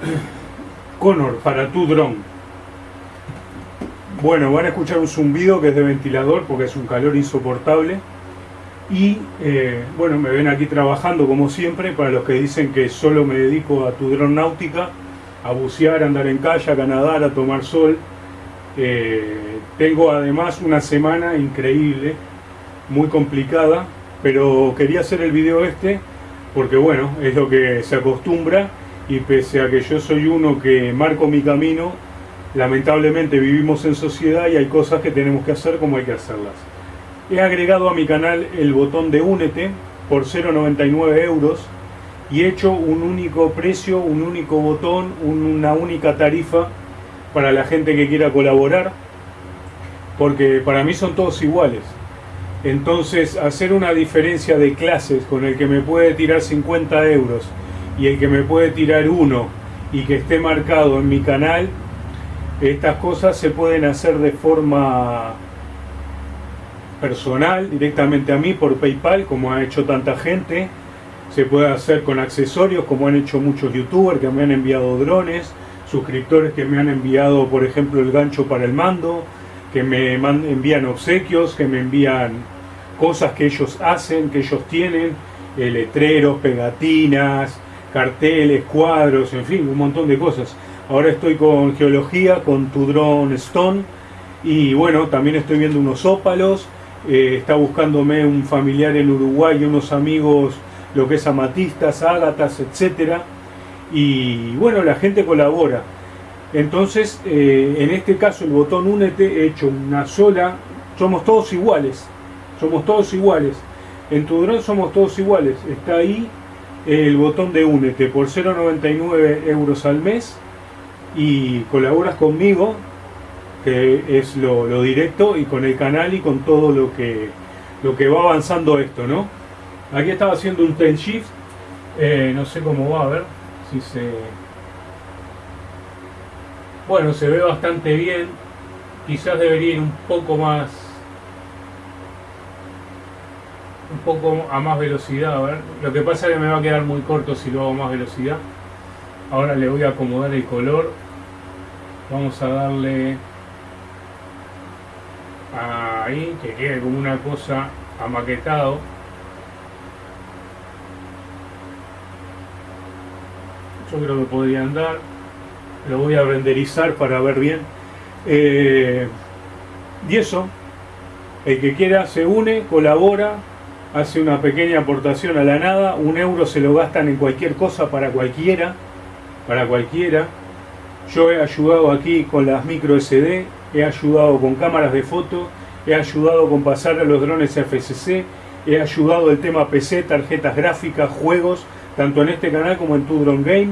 Connor para tu dron. Bueno, van a escuchar un zumbido que es de ventilador porque es un calor insoportable. Y eh, bueno, me ven aquí trabajando como siempre. Para los que dicen que solo me dedico a tu dron náutica, a bucear, a andar en calle, a nadar, a tomar sol. Eh, tengo además una semana increíble, muy complicada, pero quería hacer el video este porque bueno, es lo que se acostumbra y pese a que yo soy uno que marco mi camino, lamentablemente vivimos en sociedad y hay cosas que tenemos que hacer como hay que hacerlas. He agregado a mi canal el botón de Únete por 0,99 euros y he hecho un único precio, un único botón, una única tarifa para la gente que quiera colaborar, porque para mí son todos iguales. Entonces, hacer una diferencia de clases con el que me puede tirar 50 euros y el que me puede tirar uno y que esté marcado en mi canal, estas cosas se pueden hacer de forma personal, directamente a mí por Paypal, como ha hecho tanta gente. Se puede hacer con accesorios, como han hecho muchos youtubers que me han enviado drones, suscriptores que me han enviado, por ejemplo, el gancho para el mando, que me envían obsequios, que me envían cosas que ellos hacen, que ellos tienen, eh, letreros, pegatinas, carteles, cuadros, en fin, un montón de cosas. Ahora estoy con geología, con tu drone Stone y bueno, también estoy viendo unos ópalos, eh, está buscándome un familiar en Uruguay unos amigos, lo que es amatistas, ágatas, etcétera Y bueno, la gente colabora. Entonces, eh, en este caso el botón Únete he hecho una sola, somos todos iguales, somos todos iguales. En tu drone somos todos iguales, está ahí el botón de Únete por 0,99 euros al mes y colaboras conmigo, que es lo, directo, y con el canal y con todo lo que, lo que va avanzando esto, ¿no? Aquí estaba haciendo un ten shift, eh, no sé cómo va, a ver si se... Bueno, se ve bastante bien, quizás debería ir un poco más un poco a más velocidad, a ver. Lo que pasa es que me va a quedar muy corto si lo hago a más velocidad. Ahora le voy a acomodar el color. Vamos a darle ahí, que quede como una cosa amaquetado. Yo creo que podría andar. Lo voy a renderizar para ver bien. Eh, y eso, el que quiera se une, colabora, hace una pequeña aportación a la nada, un euro se lo gastan en cualquier cosa para cualquiera, para cualquiera. Yo he ayudado aquí con las micro SD, he ayudado con cámaras de foto, he ayudado con pasar a los drones FCC, he ayudado el tema PC, tarjetas gráficas, juegos, tanto en este canal como en Tu Drone Game,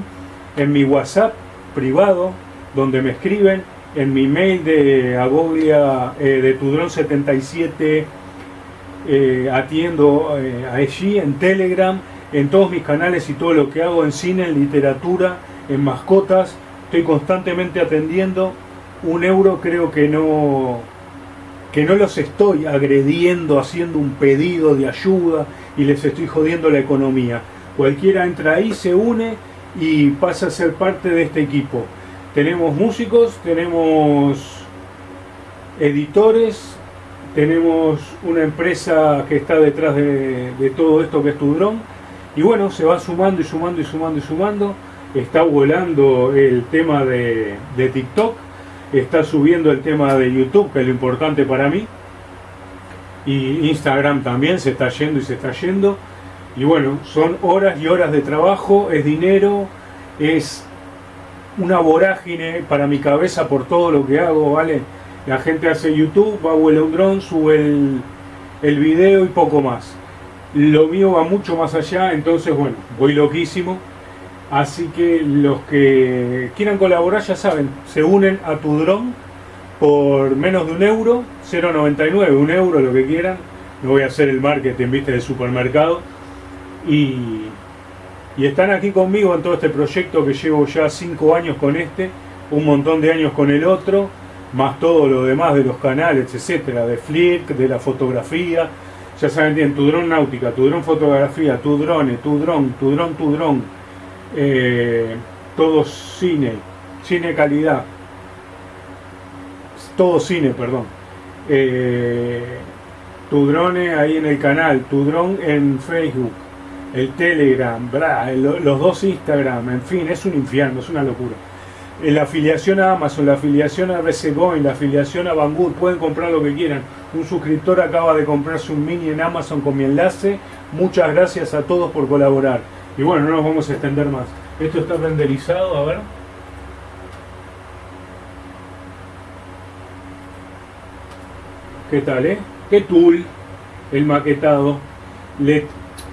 en mi WhatsApp privado, donde me escriben, en mi mail de Agoglia eh, de Tudron 77 eh, atiendo eh, allí en Telegram, en todos mis canales y todo lo que hago en cine, en literatura, en mascotas. Estoy constantemente atendiendo. Un euro creo que no que no los estoy agrediendo, haciendo un pedido de ayuda y les estoy jodiendo la economía. Cualquiera entra ahí, se une y pasa a ser parte de este equipo. Tenemos músicos, tenemos editores, tenemos una empresa que está detrás de, todo esto que es tu dron y bueno, se va sumando y sumando y sumando y sumando. Está volando el tema de, TikTok. Está subiendo el tema de YouTube que es lo importante para mí. Y Instagram también se está yendo y se está yendo. Y bueno, son horas y horas de trabajo, es dinero, es una vorágine para mi cabeza por todo lo que hago, ¿vale? La gente hace YouTube, va vuela un dron, sube el, video y poco más. Lo mío va mucho más allá, entonces bueno, voy loquísimo. Así que los que quieran colaborar ya saben, se unen a tu dron por menos de un euro, 0,99, un euro, lo que quieran. No voy a hacer el marketing, viste, de supermercado. Y, y están aquí conmigo en todo este proyecto que llevo ya 5 años con este, un montón de años con el otro más todo lo demás de los canales, etcétera, de Flick, de la fotografía. Ya saben bien, tu dron náutica, tu dron fotografía, tu drone, tu dron, tu dron, tu dron. Eh, todo cine, cine calidad, todo cine, perdón. Eh, tu drone ahí en el canal, tu drone en Facebook, el Telegram, los dos Instagram, en fin, es un infierno, es una locura. La afiliación a Amazon, la afiliación a RCGoin, la afiliación a Banggood, pueden comprar lo que quieran. Un suscriptor acaba de comprarse un mini en Amazon con mi enlace. Muchas gracias a todos por colaborar. Y bueno, no nos vamos a extender más. Esto está renderizado, a ver. ¿Qué tal, eh? ¿Qué tool? El maquetado.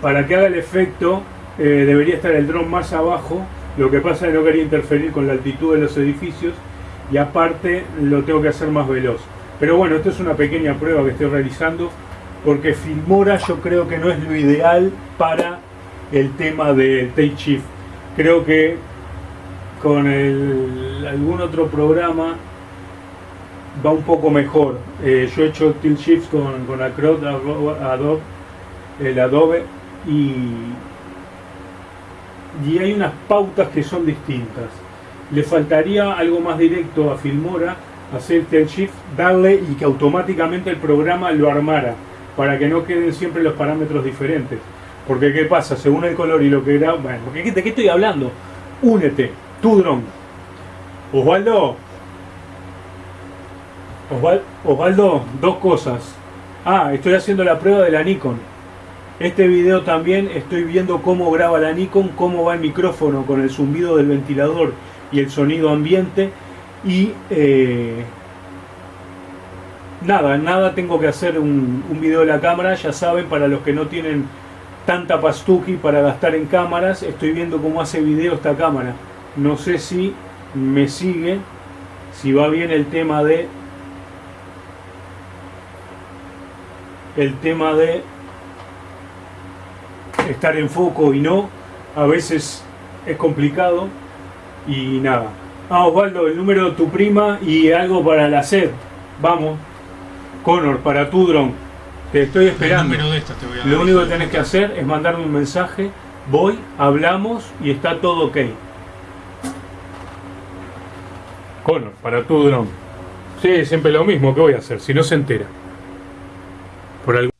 para que haga el efecto, eh, debería estar el dron más abajo lo que pasa es que no quería interferir con la altitud de los edificios y aparte lo tengo que hacer más veloz. Pero bueno, esto es una pequeña prueba que estoy realizando porque Filmora yo creo que no es lo ideal para el tema del Take Shift. Creo que con algún otro programa va un poco mejor. Eh, yo he hecho Tilt Shift con, con Adobe, el Adobe y y hay unas pautas que son distintas. Le faltaría algo más directo a Filmora, hacer el shift, darle y que automáticamente el programa lo armara, para que no queden siempre los parámetros diferentes. Porque ¿qué pasa? Según el color y lo que era... Bueno, ¿de qué estoy hablando? Únete, tu dron. Osvaldo. Osvaldo, dos cosas. Ah, estoy haciendo la prueba de la Nikon este video también estoy viendo cómo graba la Nikon, cómo va el micrófono con el zumbido del ventilador y el sonido ambiente. Y eh, nada, nada tengo que hacer un, video de la cámara, ya saben, para los que no tienen tanta pastuki para gastar en cámaras, estoy viendo cómo hace video esta cámara. No sé si me sigue, si va bien el tema de... El tema de estar en foco y no, a veces es complicado y nada. Ah, Osvaldo, el número de tu prima y algo para la sed. Vamos. Connor, para tu dron. Te estoy esperando. Lo único que tenés que hacer es mandarme un mensaje. Voy, hablamos y está todo ok. Connor, para tu dron. Sí, siempre lo mismo. ¿Qué voy a hacer? Si no se entera. Por algo